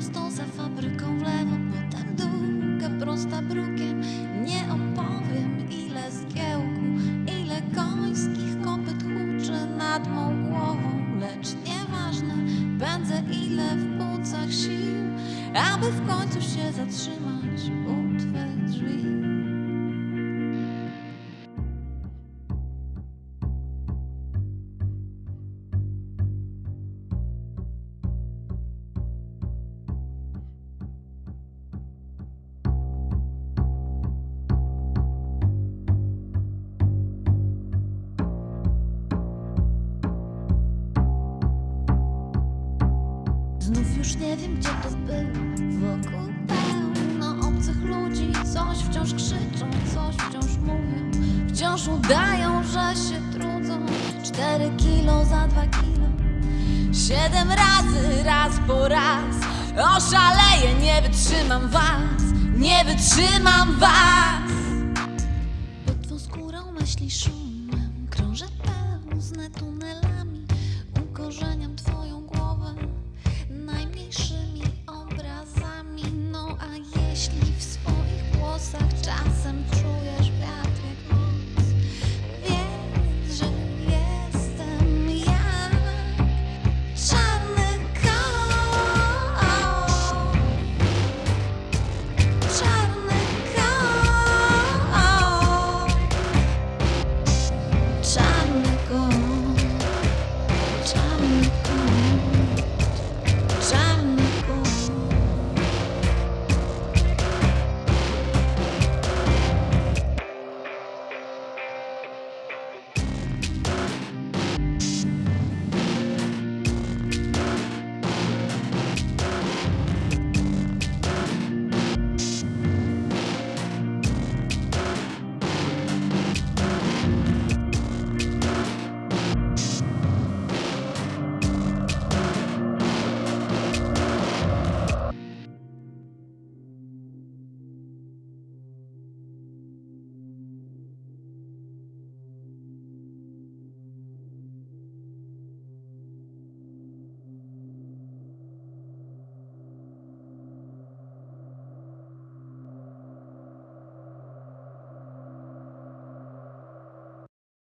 prosto za fabryką w lewo, potem tak długa prosta brukiem. Nie opowiem ile zgiełku, ile końskich kopyt huczy nad mą głową, lecz nieważne będę ile w płucach sił, aby w końcu się zatrzymać u twych drzwi. Znów już nie wiem, gdzie to było. Wokół pełno obcych ludzi. Coś wciąż krzyczą, coś wciąż mówią. Wciąż udają, że się trudzą. Cztery kilo za dwa kilo. Siedem razy, raz po raz. Oszaleję, nie wytrzymam was. Nie wytrzymam was. Pod twą skórą myśli szum Sleep.